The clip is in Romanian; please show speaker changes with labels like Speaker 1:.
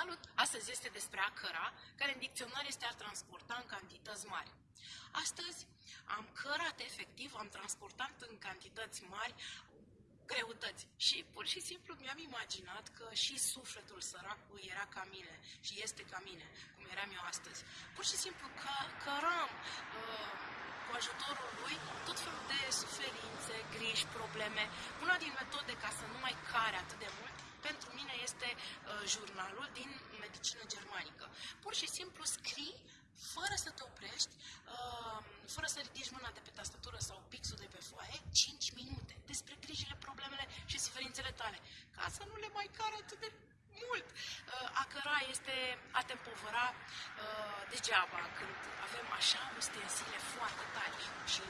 Speaker 1: Salut! Astăzi este despre a căra, care în dicționar este a transporta în cantități mari. Astăzi am cărat efectiv, am transportat în cantități mari greutăți. Și pur și simplu mi-am imaginat că și sufletul săracului era ca mine și este ca mine, cum eram eu astăzi. Pur și simplu că, căram uh, cu ajutorul lui tot felul de suferințe, griji, probleme. Una din metode ca să nu mai care atât de mult pentru mine este uh, jurnalul din medicină germanică. Pur și simplu scrii fără să te oprești, uh, fără să ridici mâna de pe tastatură sau pixul de pe foaie, 5 minute despre grijile, problemele și suferințele tale, ca să nu le mai care atât de mult. Uh, a căra este a te împovăra uh, degeaba când avem așa ustensile foarte tari și